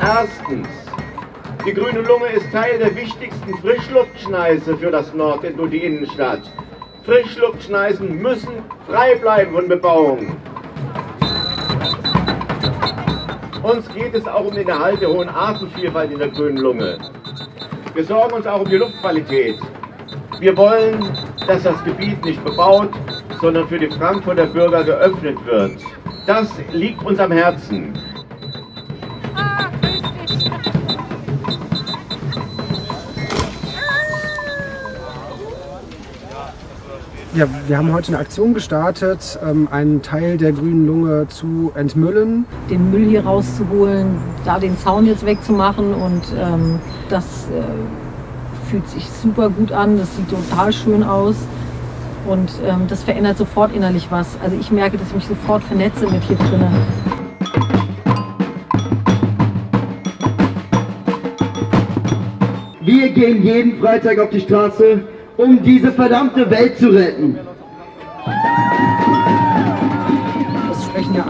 Erstens, die Grüne Lunge ist Teil der wichtigsten Frischluftschneise für das Nord- und die Innenstadt. Frischluftschneisen müssen frei bleiben von Bebauung. Uns geht es auch um den Erhalt der hohen Artenvielfalt in der Grünen Lunge. Wir sorgen uns auch um die Luftqualität. Wir wollen, dass das Gebiet nicht bebaut, sondern für die Frankfurter Bürger geöffnet wird. Das liegt uns am Herzen. Ja, wir haben heute eine Aktion gestartet, ähm, einen Teil der grünen Lunge zu entmüllen. Den Müll hier rauszuholen, da den Zaun jetzt wegzumachen und ähm, das äh, fühlt sich super gut an, das sieht total schön aus und ähm, das verändert sofort innerlich was. Also ich merke, dass ich mich sofort vernetze mit hier drinnen. Wir gehen jeden Freitag auf die Straße, um diese verdammte Welt zu retten.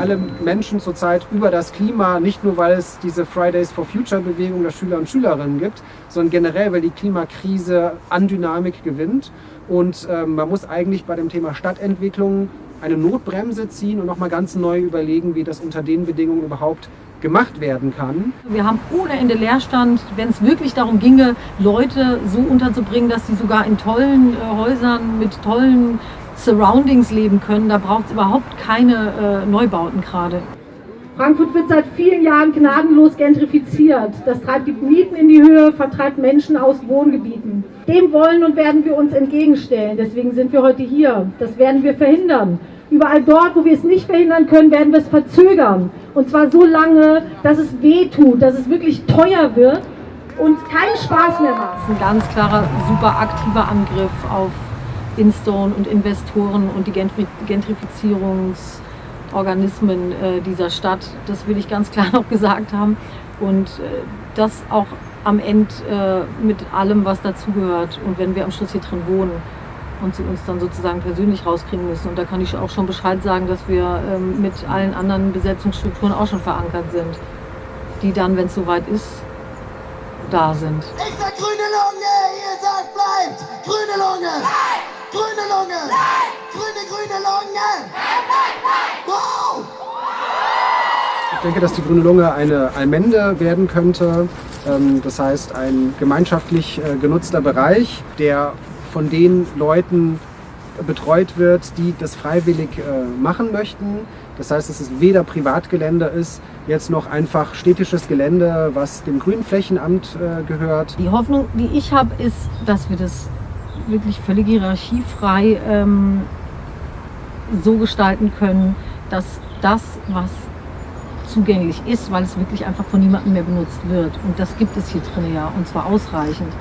Alle Menschen zurzeit über das Klima, nicht nur weil es diese Fridays for Future Bewegung der Schüler und Schülerinnen gibt, sondern generell, weil die Klimakrise an Dynamik gewinnt. Und ähm, man muss eigentlich bei dem Thema Stadtentwicklung eine Notbremse ziehen und nochmal ganz neu überlegen, wie das unter den Bedingungen überhaupt gemacht werden kann. Wir haben ohne Ende Leerstand, wenn es wirklich darum ginge, Leute so unterzubringen, dass sie sogar in tollen äh, Häusern mit tollen Surroundings leben können. Da braucht es überhaupt keine äh, Neubauten gerade. Frankfurt wird seit vielen Jahren gnadenlos gentrifiziert. Das treibt die Mieten in die Höhe, vertreibt Menschen aus Wohngebieten. Dem wollen und werden wir uns entgegenstellen. Deswegen sind wir heute hier. Das werden wir verhindern. Überall dort, wo wir es nicht verhindern können, werden wir es verzögern. Und zwar so lange, dass es weh tut, dass es wirklich teuer wird und keinen Spaß mehr macht. Das ist ein ganz klarer, super aktiver Angriff auf Instone und Investoren und die Gentrifizierungsorganismen äh, dieser Stadt. Das will ich ganz klar noch gesagt haben. Und äh, das auch am Ende äh, mit allem, was dazugehört. Und wenn wir am Schluss hier drin wohnen und sie uns dann sozusagen persönlich rauskriegen müssen. Und da kann ich auch schon Bescheid sagen, dass wir ähm, mit allen anderen Besetzungsstrukturen auch schon verankert sind, die dann, wenn es soweit ist, da sind. Ich sag grüne Lunge, ihr sagt bleibt! Grüne Lunge! Grüne Lunge! Nein! Grüne, grüne Lunge! Nein, nein, nein! Wow! Ich denke, dass die Grüne Lunge eine Allmende werden könnte. Ähm, Das heißt, ein gemeinschaftlich äh, genutzter Bereich, der von den Leuten betreut wird, die das freiwillig äh, machen möchten. Das heißt, dass es weder Privatgelände ist, jetzt noch einfach städtisches Gelände, was dem Grünflächenamt äh, gehört. Die Hoffnung, die ich habe, ist, dass wir das wirklich völlig hierarchiefrei ähm, so gestalten können, dass das, was zugänglich ist, weil es wirklich einfach von niemandem mehr benutzt wird. Und das gibt es hier drin ja, und zwar ausreichend.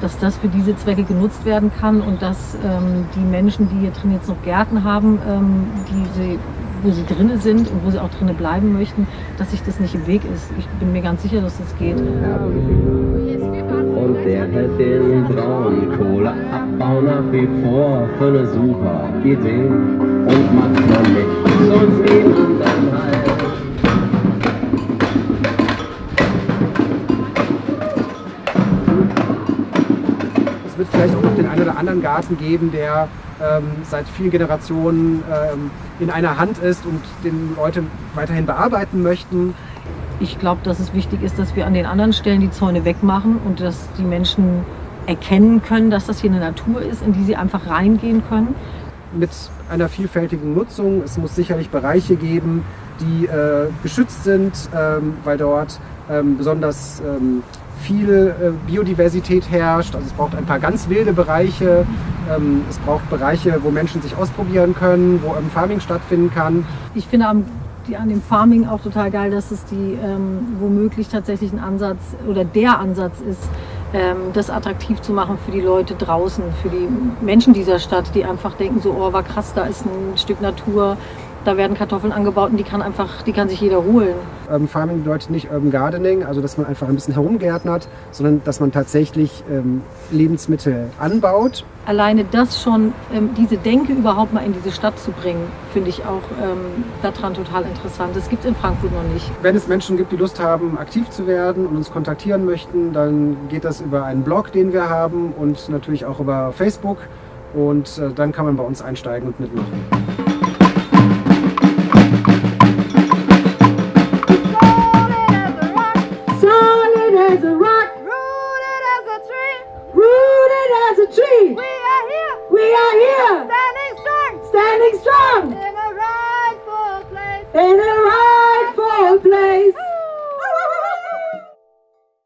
Dass das für diese Zwecke genutzt werden kann und dass ähm, die Menschen, die hier drin jetzt noch Gärten haben, ähm, die sie, wo sie drinnen sind und wo sie auch drinnen bleiben möchten, dass sich das nicht im Weg ist. Ich bin mir ganz sicher, dass das geht. Und der hält den Braunkohleabbau nach wie vor für eine super Idee und macht noch nichts und niemanden halt. Es wird vielleicht auch noch den einen oder anderen Garten geben, der ähm, seit vielen Generationen ähm, in einer Hand ist und den Leute weiterhin bearbeiten möchten. Ich glaube, dass es wichtig ist, dass wir an den anderen Stellen die Zäune wegmachen und dass die Menschen erkennen können, dass das hier eine Natur ist, in die sie einfach reingehen können. mit einer vielfältigen Nutzung. Es muss sicherlich Bereiche geben, die äh, geschützt sind, ähm, weil dort ähm, besonders ähm, viel äh, Biodiversität herrscht. Also es braucht ein paar ganz wilde Bereiche. Ähm, es braucht Bereiche, wo Menschen sich ausprobieren können, wo Farming stattfinden kann. Ich finde am, die, an dem Farming auch total geil, dass es die ähm, womöglich tatsächlich ein Ansatz oder der Ansatz ist, ähm, das attraktiv zu machen für die Leute draußen, für die Menschen dieser Stadt, die einfach denken so, oh, war krass, da ist ein Stück Natur, Da werden Kartoffeln angebaut und die kann einfach, die kann sich jeder holen. Urban Farming bedeutet nicht Urban Gardening, also dass man einfach ein bisschen herumgärtnert, sondern dass man tatsächlich ähm, Lebensmittel anbaut. Alleine das schon, ähm, diese Denke überhaupt mal in diese Stadt zu bringen, finde ich auch ähm, daran total interessant. Das gibt es in Frankfurt noch nicht. Wenn es Menschen gibt, die Lust haben, aktiv zu werden und uns kontaktieren möchten, dann geht das über einen Blog, den wir haben und natürlich auch über Facebook. Und äh, dann kann man bei uns einsteigen und mitmachen.